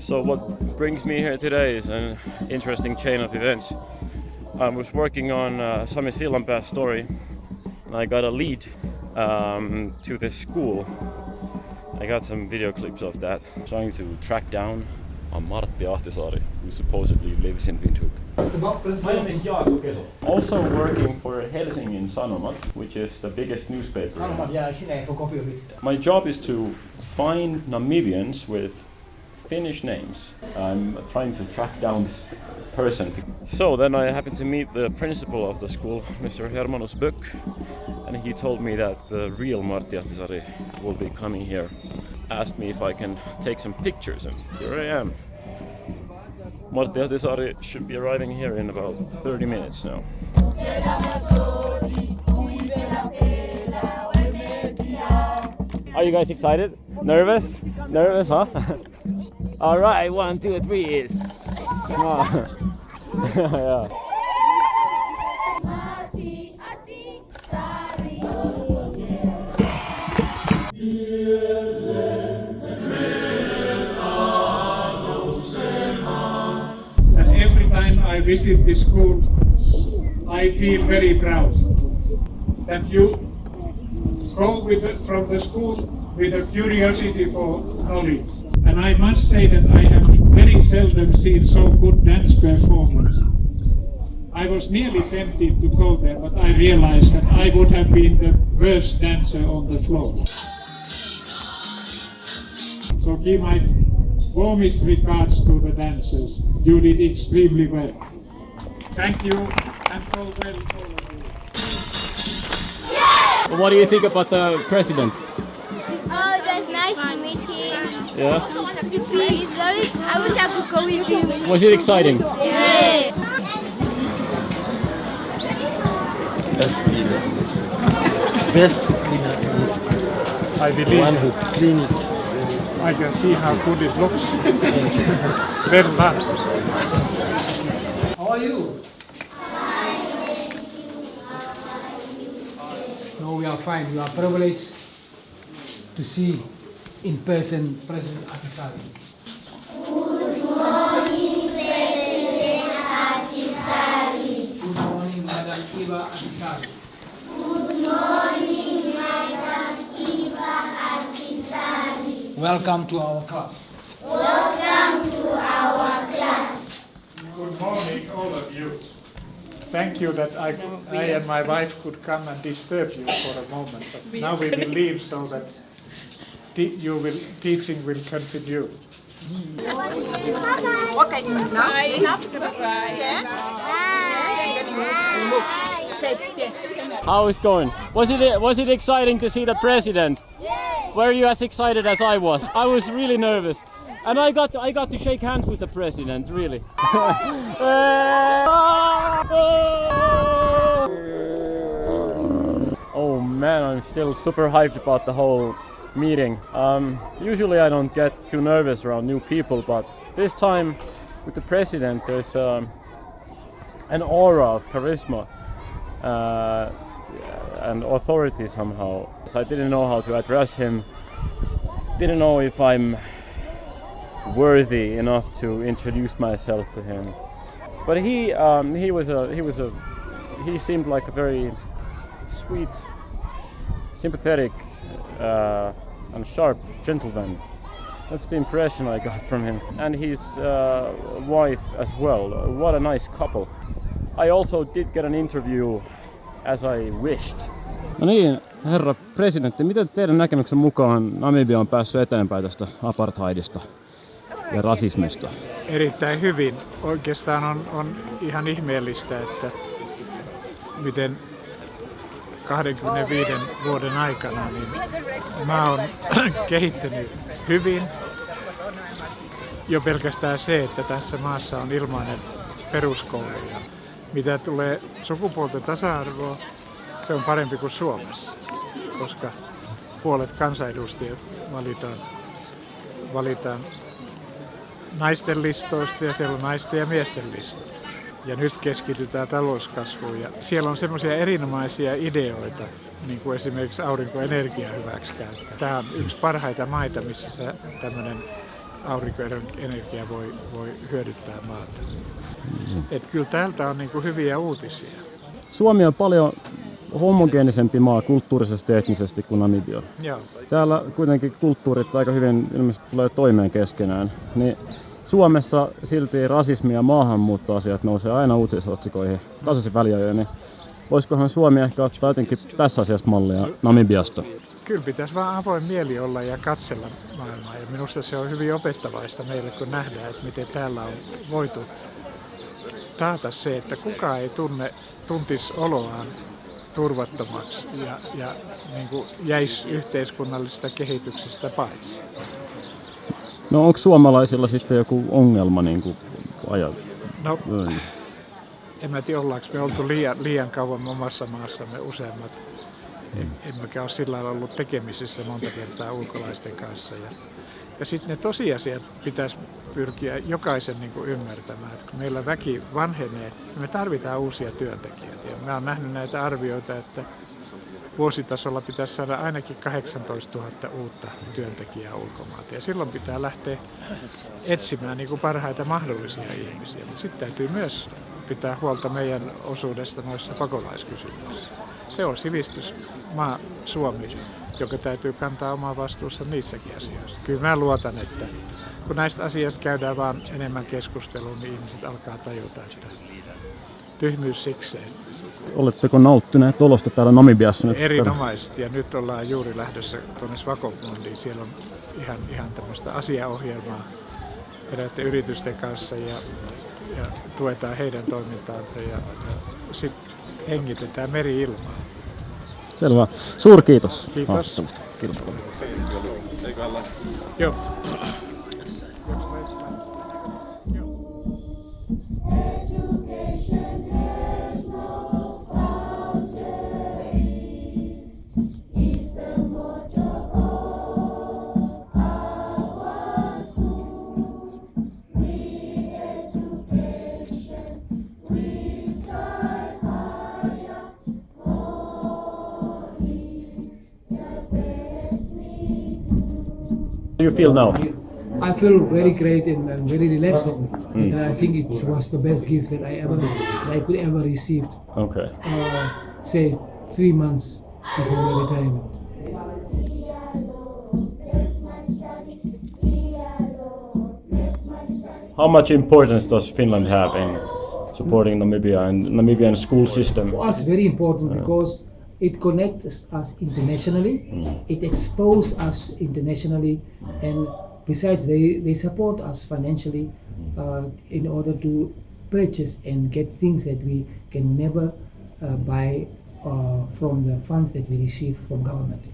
So what brings me here today is an interesting chain of events. I was working on uh, Sami Sillanpää's story and I got a lead um, to this school. I got some video clips of that. I'm trying to track down on Martti Ahtisaari, who supposedly lives in Windhoek. My name is Jaakko Keso. Also working for Helsingin Sanomat, which is the biggest newspaper. Sanomat jää sinne for copy of it. My job is to find Namibians with Finnish names. I'm trying to track down this person. So then I happened to meet the principal of the school, Mr. Hermanus Böck, and he told me that the real Martti Ahtisaari will be coming here. Asked me if I can take some pictures, and here I am. Martti Ahtisaari should be arriving here in about 30 minutes now. Are you guys excited? Nervous? Nervous, huh? All right, one, two, three. Is. Come on. yeah. And every time I visit this school, I feel very proud that you go with the, from the school with a curiosity for knowledge. And I must say that I have very seldom seen so good dance performance. I was nearly tempted to go there, but I realized that I would have been the worst dancer on the floor. So give my warmest regards to the dancers. You did extremely well. Thank you and well all of you. What do you think about the president? Yeah. He is very good. I wish I could go with him. Was it exciting? Yes. Best leader in the school. Best leader in the school. I believe One who clean it. I can see how good it looks. well done. How are you? No, we are fine. We are privileged to see in person President Ahtisaari. Good morning, President Ahtisaari. Good morning, Madam Eva Ahtisaari. Good morning, Madam Eva Ahtisaari. Welcome to our class. Welcome to our class. Good morning, all of you. Thank you that I, I and my wife could come and disturb you for a moment. But now we will leave so that te- you will, teaching will continue. How is going? Was it was it exciting to see the president? Were you as excited as I was? I was really nervous. And I got to, I got to shake hands with the president, really. Uh, oh man, I'm still super hyped about the whole meeting. Um, usually I don't get too nervous around new people, but this time with the president, there's um, an aura of charisma uh, and authority somehow. So I didn't know how to address him. Didn't know if I'm worthy enough to introduce myself to him. But he um, he was a he was a he seemed like a very sweet, sympathetic, uh, and sharp gentleman. That's the impression I got from him. And his uh, wife as well. What a nice couple. I also did get an interview as I wished. No niin, herra presidentti, miten teidän näkemyksen mukaan Namibia on päässyt eteenpäin tästä apartheidista ja rasismista? Erittäin hyvin. Oikeastaan on, on ihan ihmeellistä, että miten 25 vuoden aikana niin maa on kehittynyt hyvin. Jo pelkästään se, että tässä maassa on ilmainen peruskoulu. Ja mitä tulee sukupuolten tasa-arvoa, se on parempi kuin Suomessa, koska puolet kansanedustajat valitaan, valitaan naisten listoista ja siellä on naisten ja miesten listat. Ja nyt keskitytään talouskasvuun ja siellä on semmoisia erinomaisia ideoita, niin kuin esimerkiksi aurinkoenergia hyväksikäyttö. Tämä on yksi parhaita maita, missä tämmöinen aurinkoenergia voi, voi hyödyttää maata. Et kyllä täältä on niin kuin hyviä uutisia. Suomi on paljon homogeenisempi maa kulttuurisesti ja etnisesti kuin Namibia. Joo. Täällä kuitenkin kulttuurit aika hyvin ilmeisesti tulee toimeen keskenään. Niin Suomessa silti rasismi ja maahanmuuttoasiat nousee aina uutisotsikoihin tasaisin väliajoin. Niin voisikohan Suomi ehkä ottaa jotenkin tässä asiassa mallia Namibiasta? Kyllä pitäisi vaan avoin mieli olla ja katsella maailmaa. Ja minusta se on hyvin opettavaista meille, kun nähdään, että miten täällä on voitu taata se, että kukaan ei tunne, tuntisi oloaan turvattomaksi ja, ja niin jäisi yhteiskunnallisesta kehityksestä paitsi. No onko suomalaisilla sitten joku ongelma niin kuin ajat? No, en mä tiedä, ollaanko me oltu liian, liian kauan omassa maassamme useammat. Mm. Emmekä ole sillä lailla ollut tekemisissä monta kertaa ulkolaisten kanssa. Ja, ja sitten ne tosiasiat pitäisi pyrkiä jokaisen niin kuin ymmärtämään, että kun meillä väki vanhenee, niin me tarvitaan uusia työntekijöitä. Ja mä oon nähnyt näitä arvioita, että vuositasolla pitäisi saada ainakin 18 000 uutta työntekijää ulkomailta. Ja silloin pitää lähteä etsimään niin kuin parhaita mahdollisia ihmisiä. Mutta sitten täytyy myös pitää huolta meidän osuudesta noissa pakolaiskysymyksissä. Se on sivistysmaa Suomi, joka täytyy kantaa omaa vastuussa niissäkin asioissa. Kyllä mä luotan, että kun näistä asioista käydään vaan enemmän keskustelua, niin ihmiset alkaa tajuta, että tyhmyys sikseen. Oletteko nauttineet olosta täällä Namibiassa nyt? Erinomaisesti ja nyt ollaan juuri lähdössä tuonne Swakopundiin. Siellä on ihan, ihan tämmöistä asiaohjelmaa eräiden yritysten kanssa ja, ja tuetaan heidän toimintaansa ja, ja sitten hengitetään meri-ilmaa. Selvä. Suurkiitos. Kiitos. haastattelusta. Kiitos paljon. Joo. Do you feel now? I feel very great and, and very relaxed, and I think it was the best gift that I ever that I could ever receive. Okay. Uh, say three months before my retirement. How much importance does Finland have in supporting Namibia and Namibian school system? For us, very important because it connects us internationally, it exposes us internationally, and besides, they, they support us financially uh, in order to purchase and get things that we can never uh, buy uh, from the funds that we receive from government.